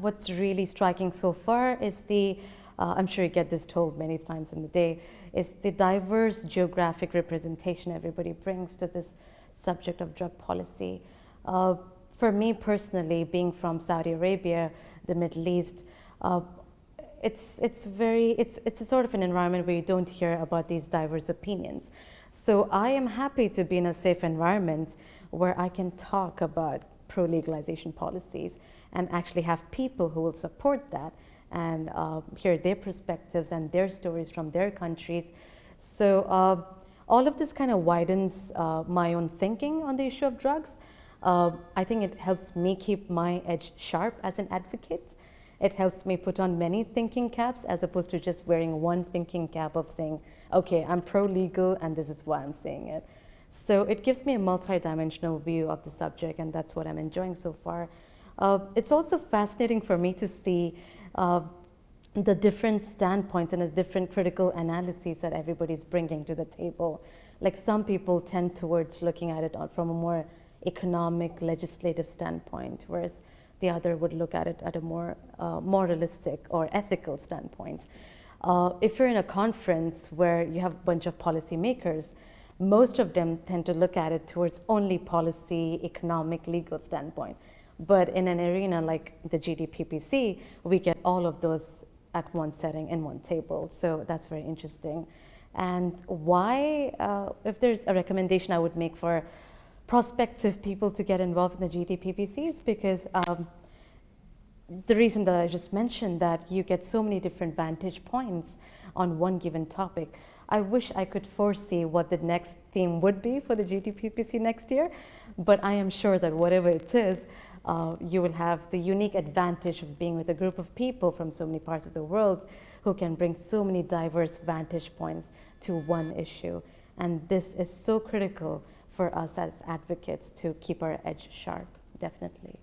what's really striking so far is the, uh, I'm sure you get this told many times in the day, is the diverse geographic representation everybody brings to this subject of drug policy. Uh, for me personally, being from Saudi Arabia, the Middle East, uh, it's, it's very, it's, it's a sort of an environment where you don't hear about these diverse opinions. So I am happy to be in a safe environment where I can talk about pro-legalization policies and actually have people who will support that and uh, hear their perspectives and their stories from their countries. So uh, all of this kind of widens uh, my own thinking on the issue of drugs. Uh, I think it helps me keep my edge sharp as an advocate. It helps me put on many thinking caps as opposed to just wearing one thinking cap of saying, okay, I'm pro-legal and this is why I'm saying it. So it gives me a multi-dimensional view of the subject and that's what I'm enjoying so far. Uh, it's also fascinating for me to see uh, the different standpoints and the different critical analyses that everybody's bringing to the table. Like some people tend towards looking at it from a more economic, legislative standpoint, whereas the other would look at it at a more uh, moralistic or ethical standpoint. Uh, if you're in a conference where you have a bunch of policymakers, most of them tend to look at it towards only policy, economic, legal standpoint. But in an arena like the GDPPC, we get all of those at one setting in one table. So that's very interesting. And why, uh, if there's a recommendation I would make for prospective people to get involved in the GDPPC is because um, the reason that I just mentioned that you get so many different vantage points on one given topic. I wish I could foresee what the next theme would be for the GDPPC next year, but I am sure that whatever it is, uh, you will have the unique advantage of being with a group of people from so many parts of the world who can bring so many diverse vantage points to one issue. And this is so critical for us as advocates to keep our edge sharp, definitely.